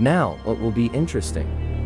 Now, what will be interesting?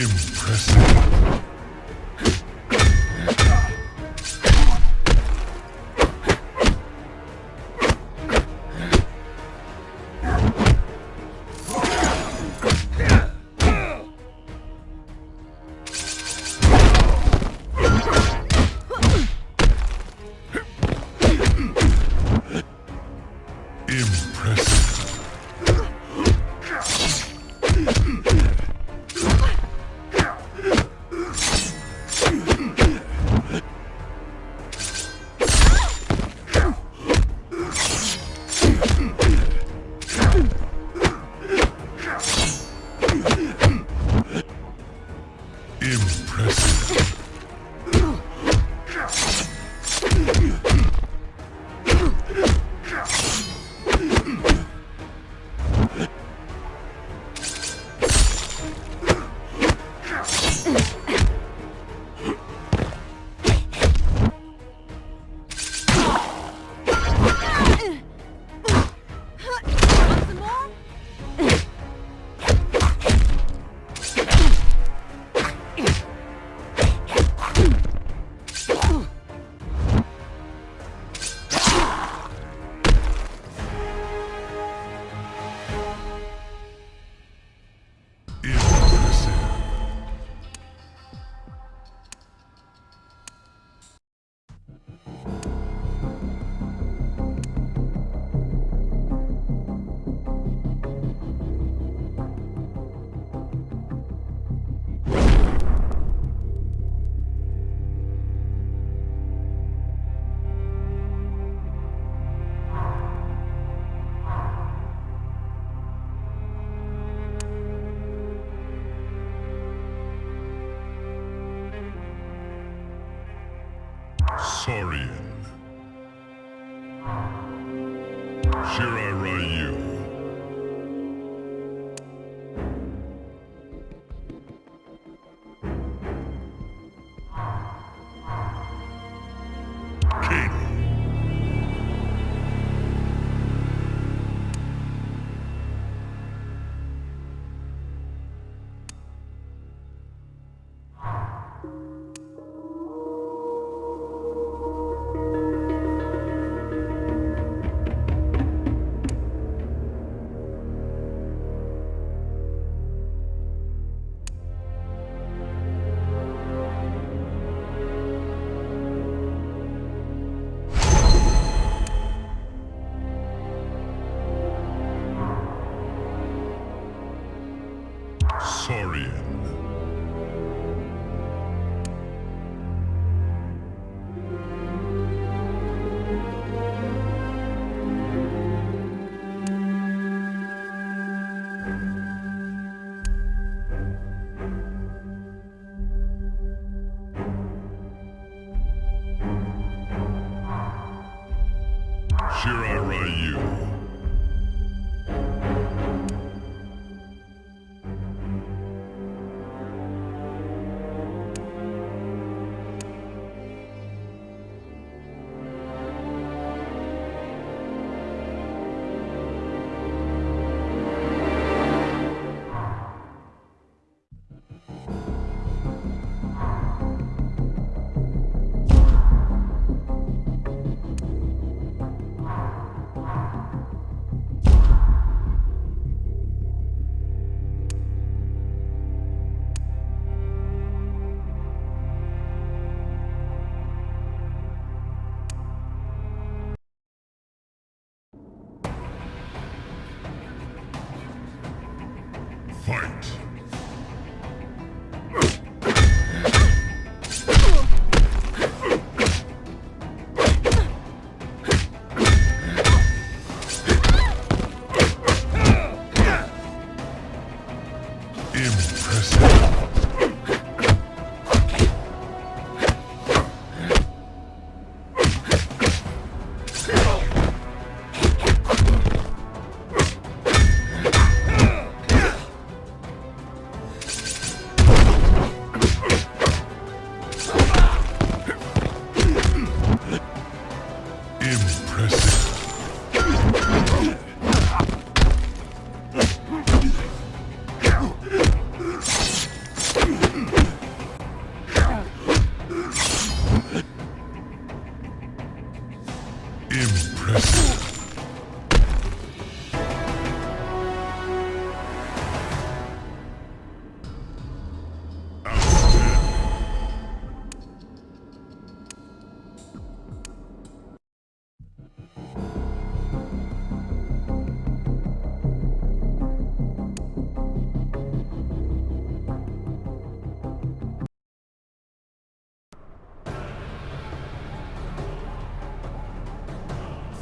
Impressive.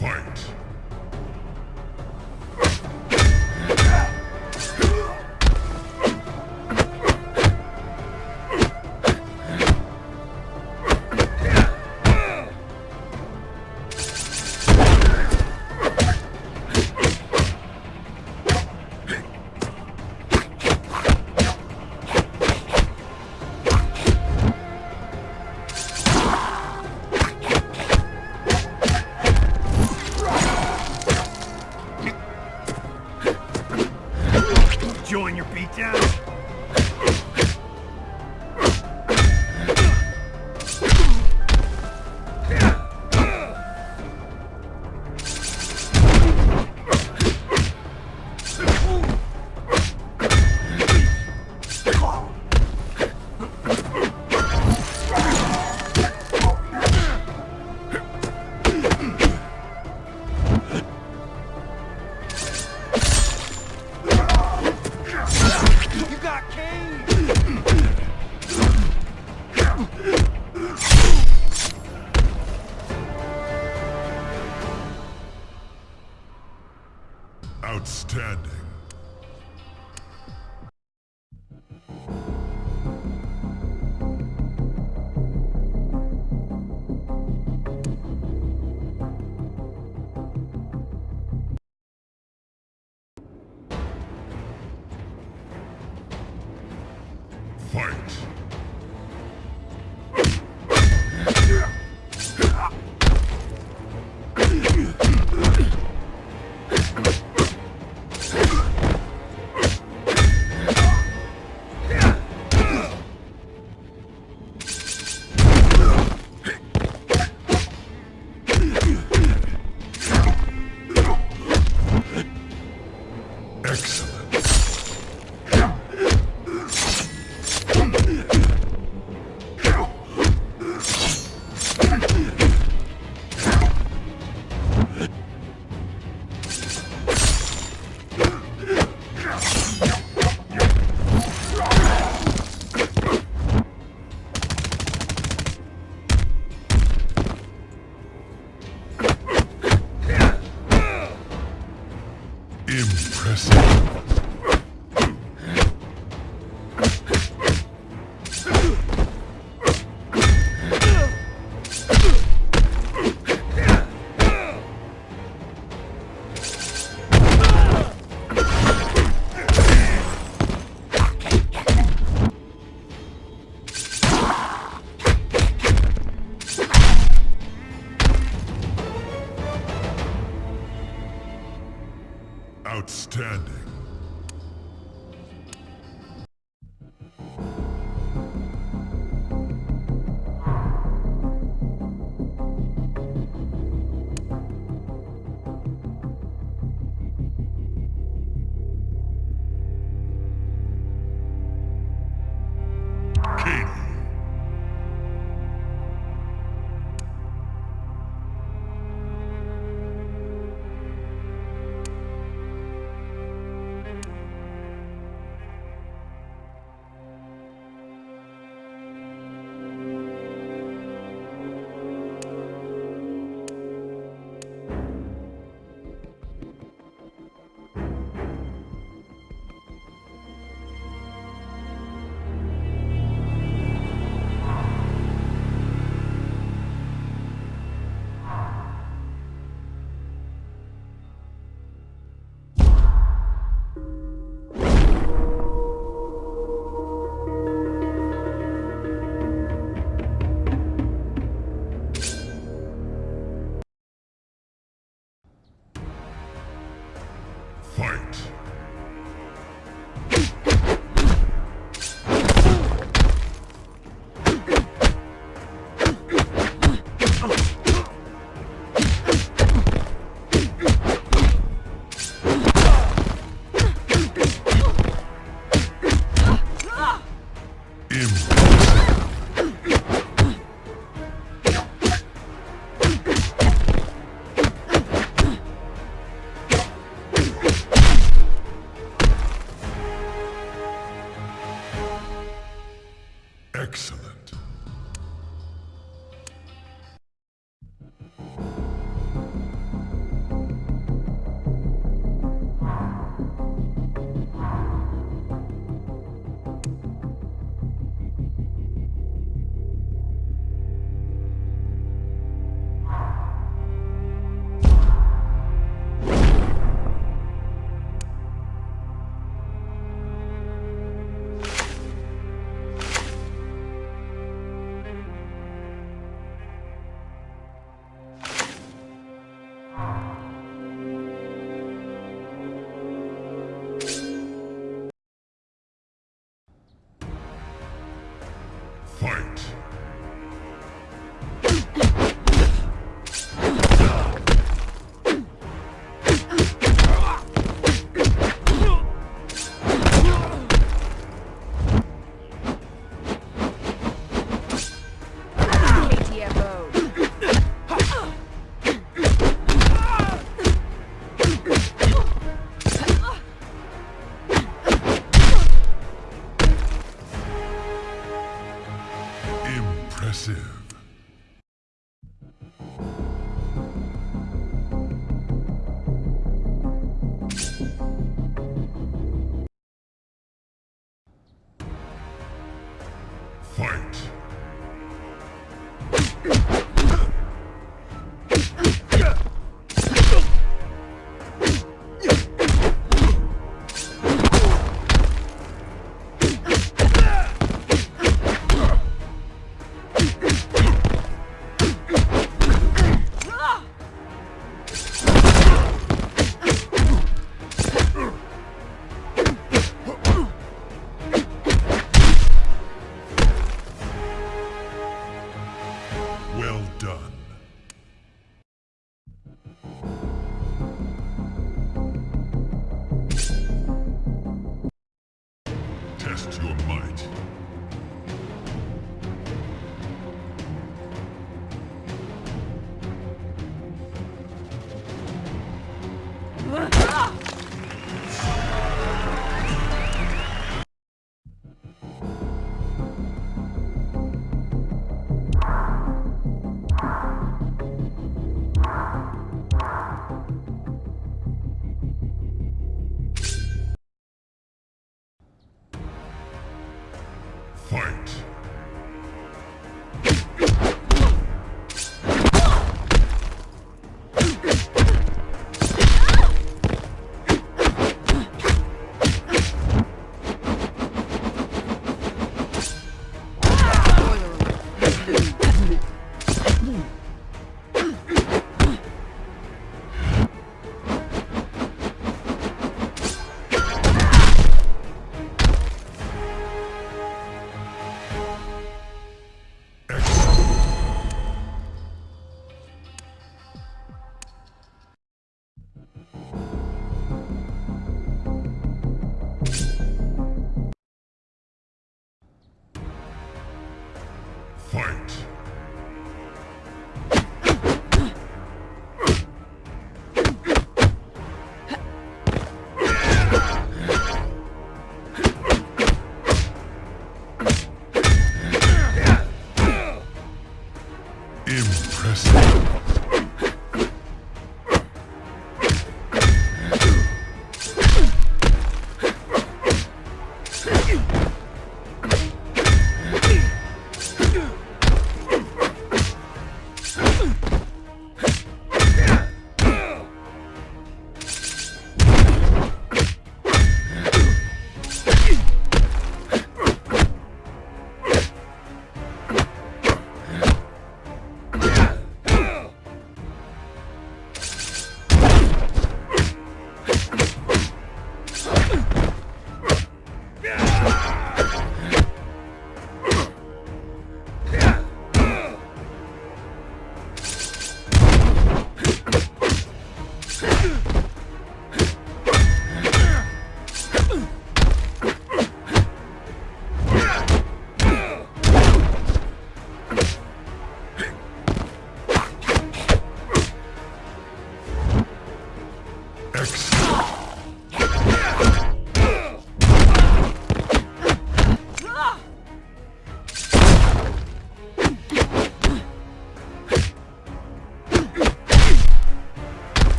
Fight.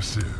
Impressive.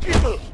people!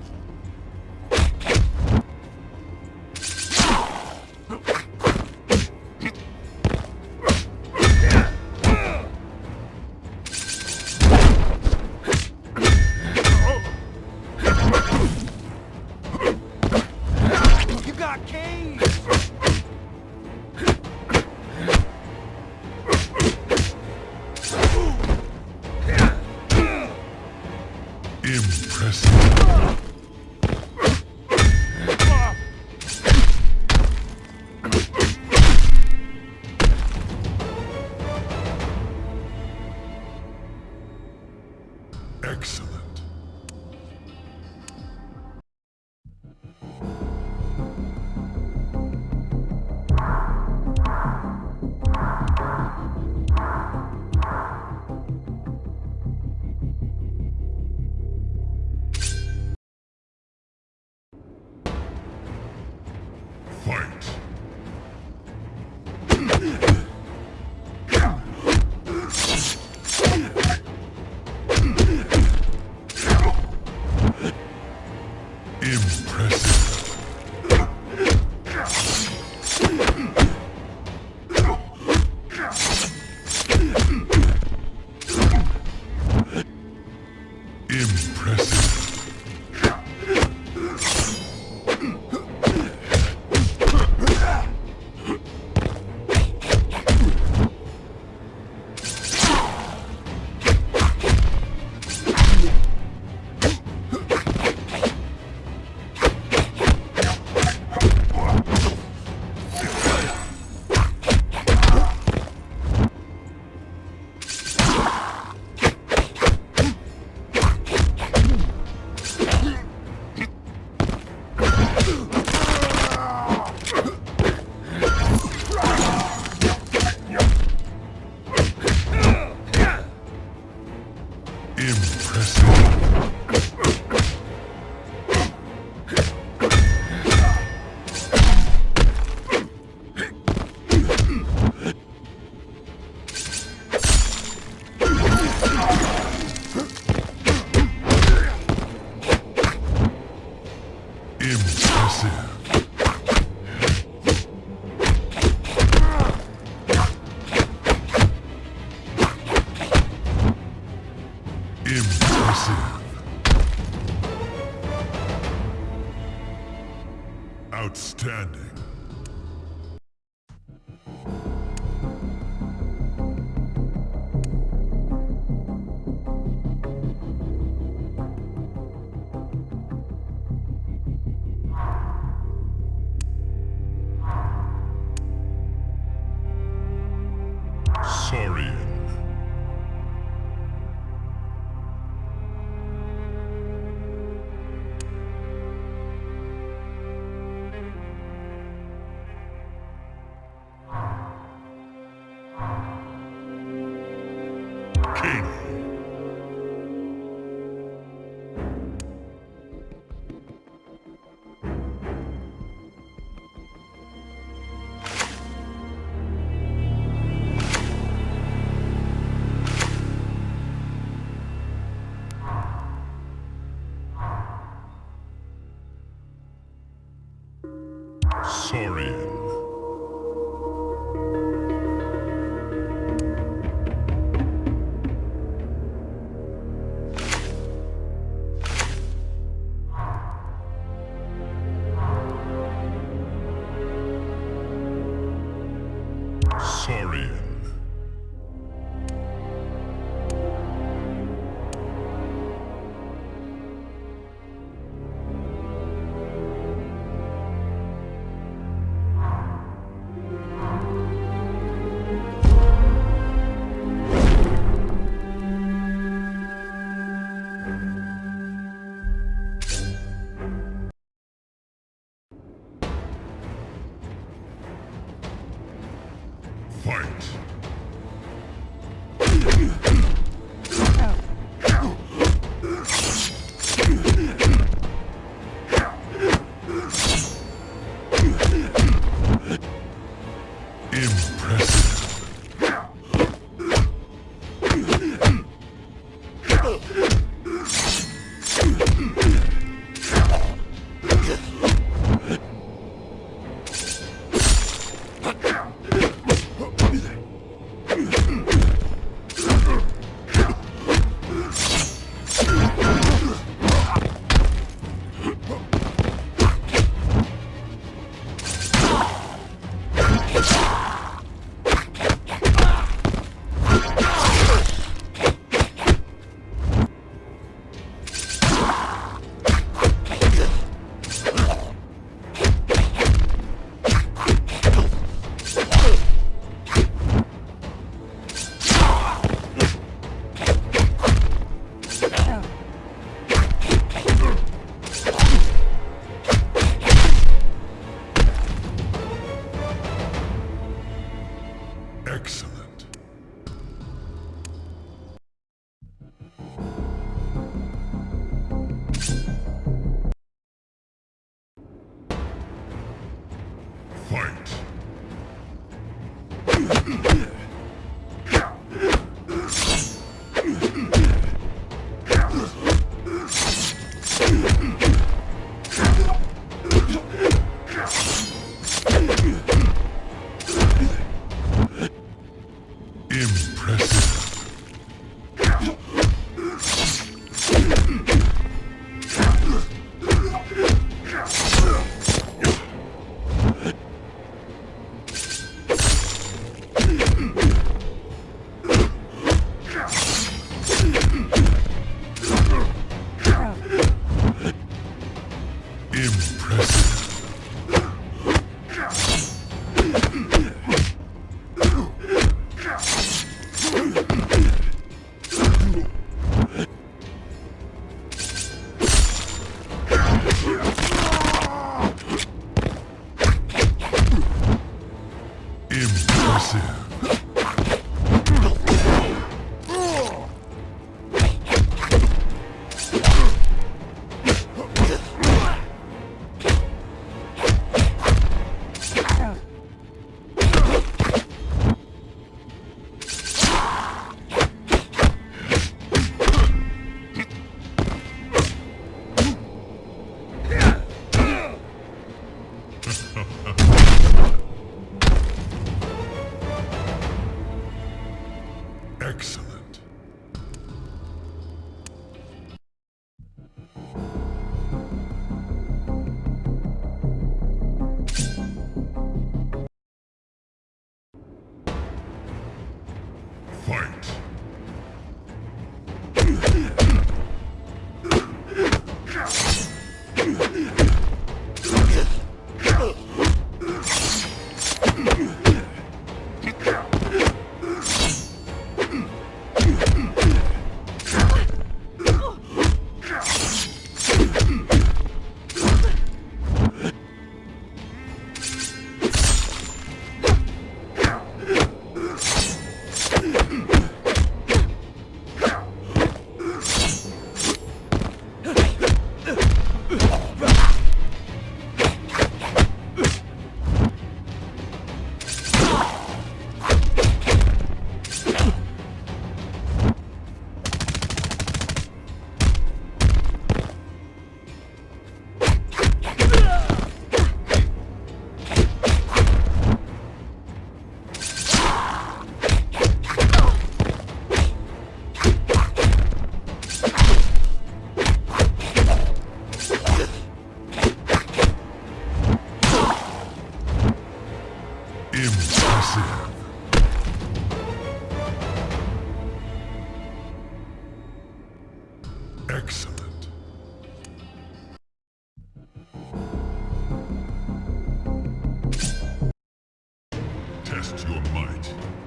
Test your might.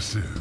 Impressive.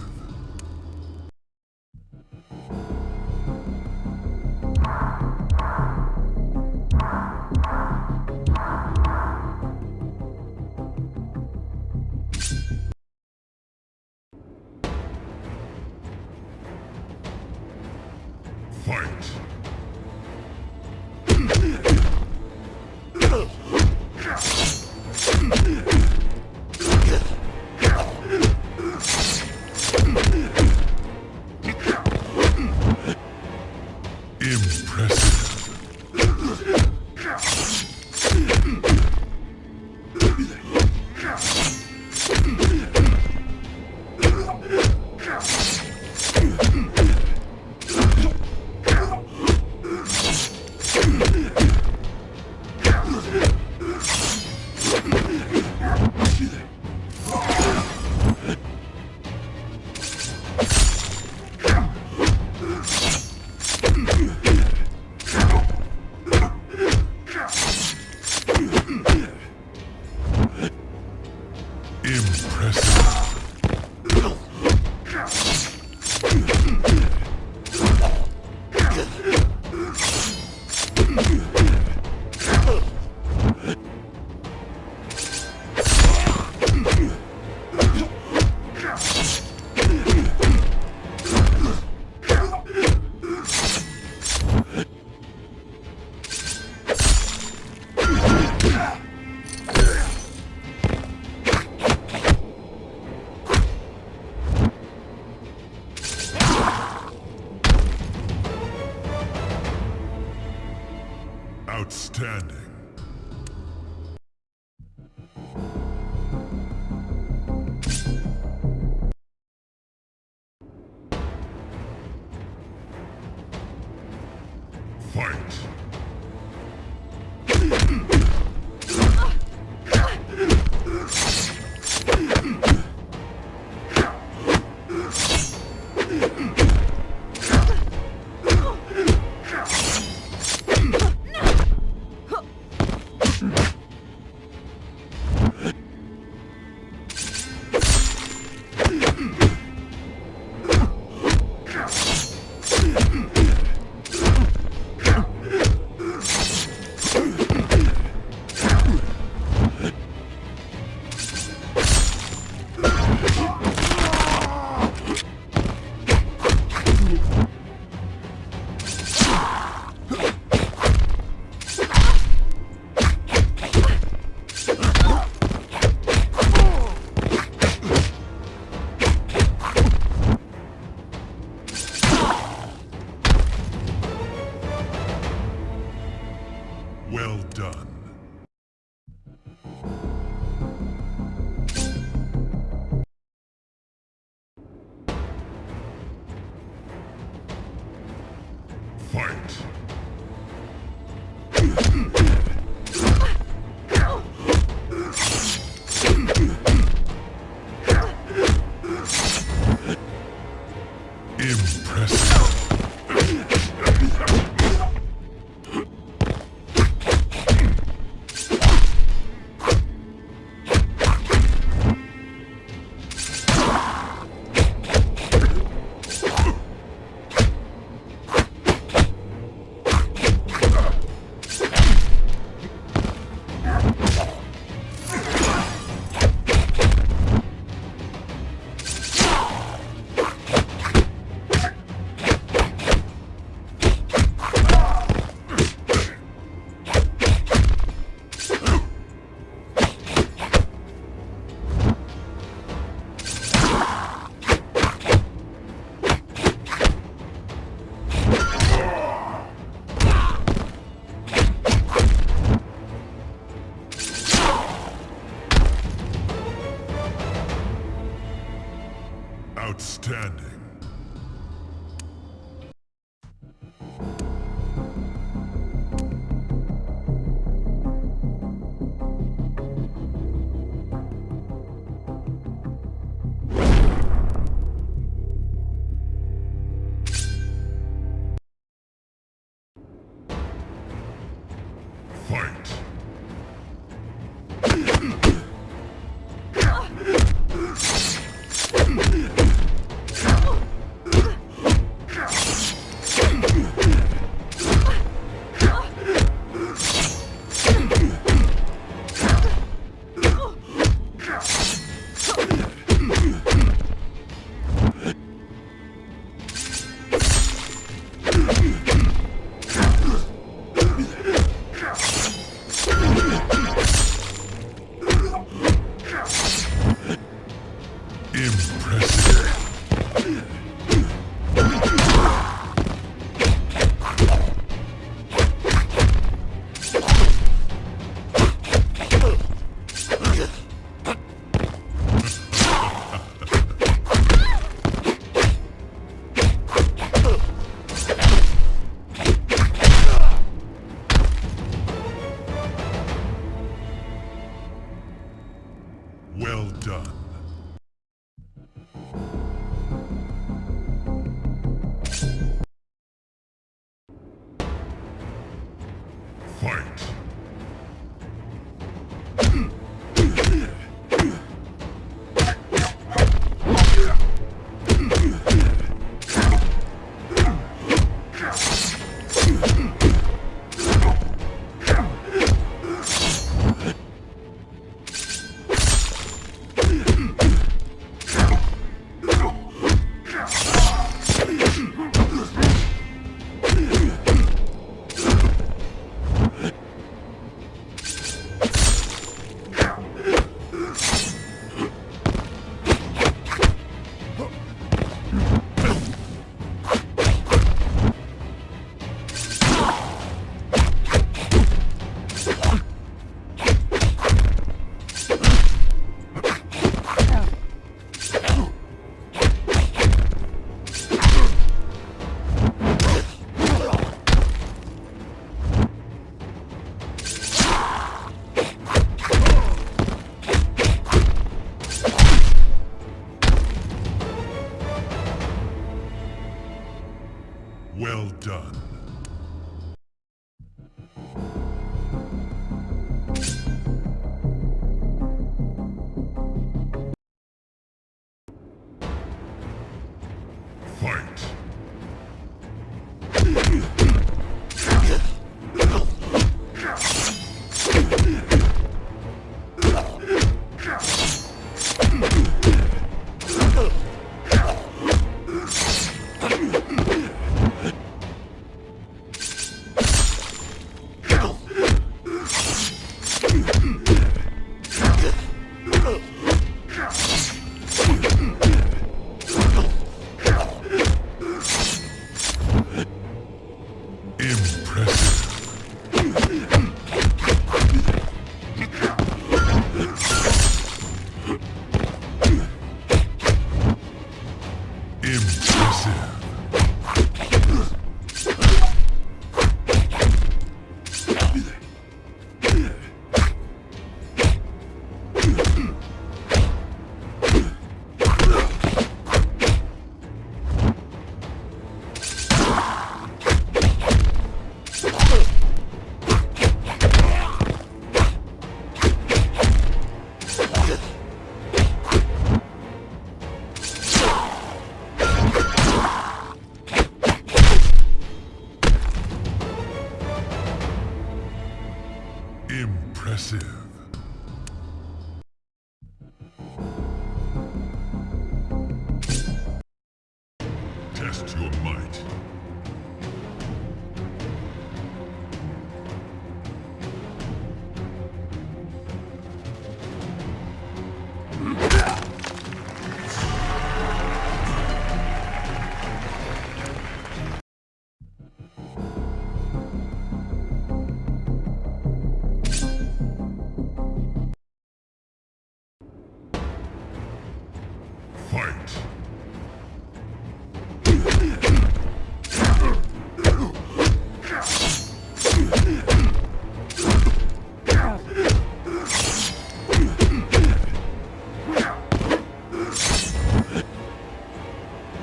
Done.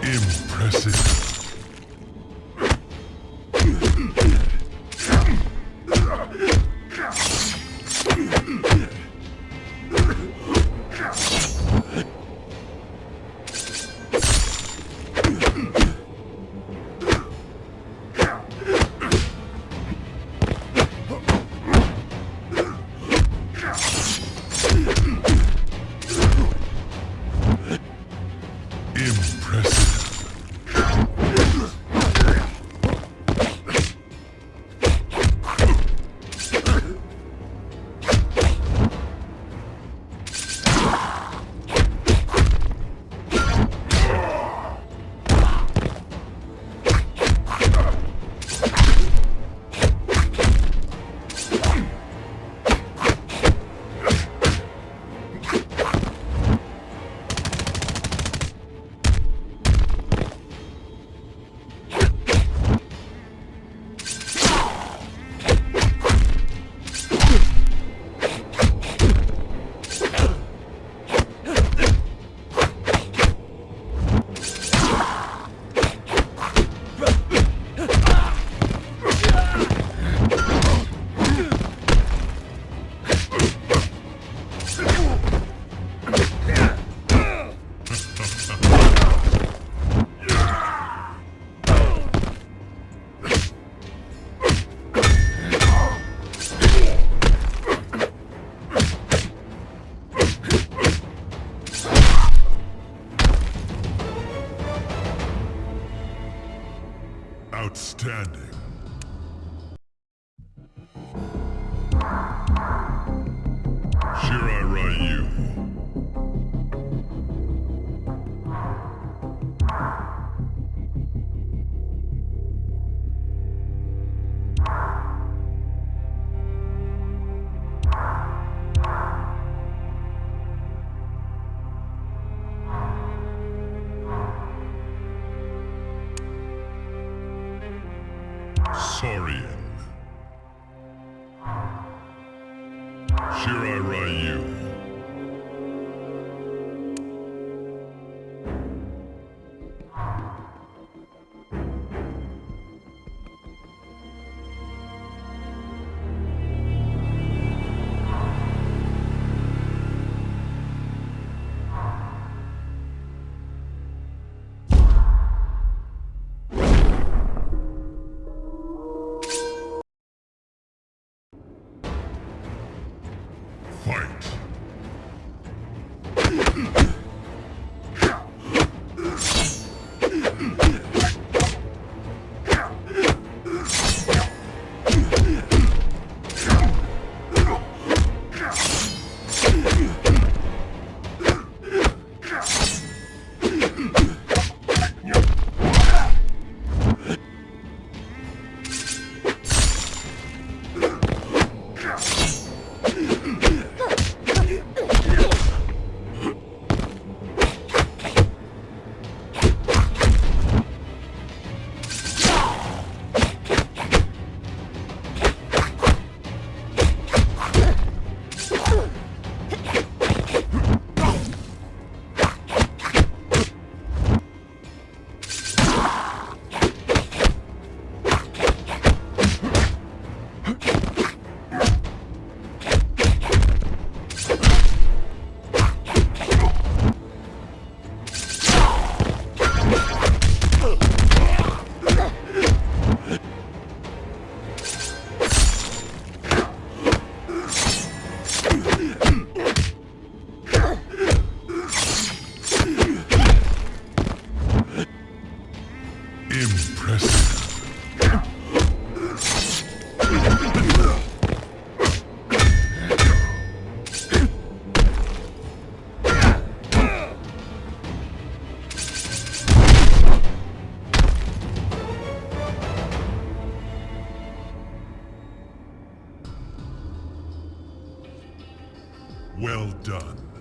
Impressive. Saurian. Well done.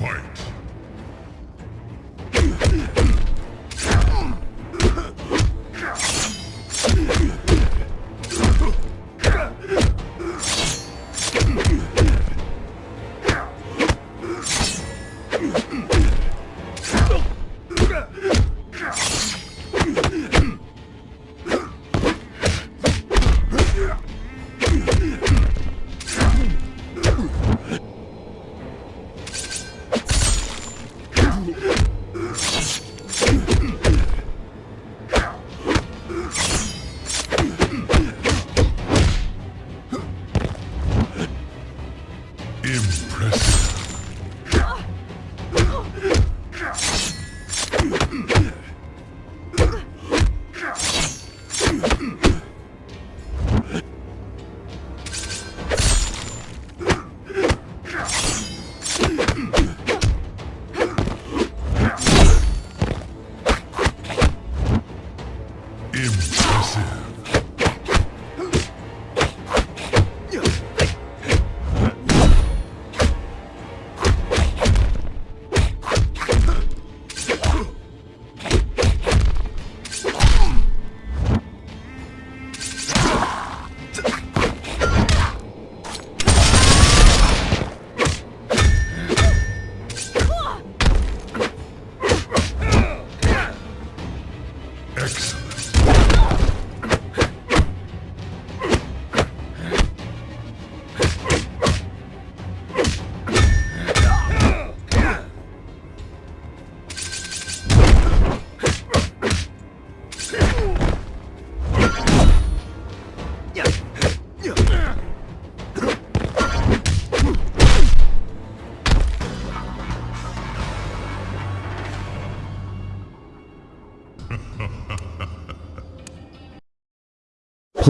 Fight.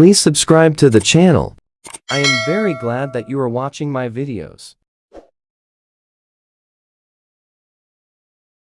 Please subscribe to the channel. I am very glad that you are watching my videos.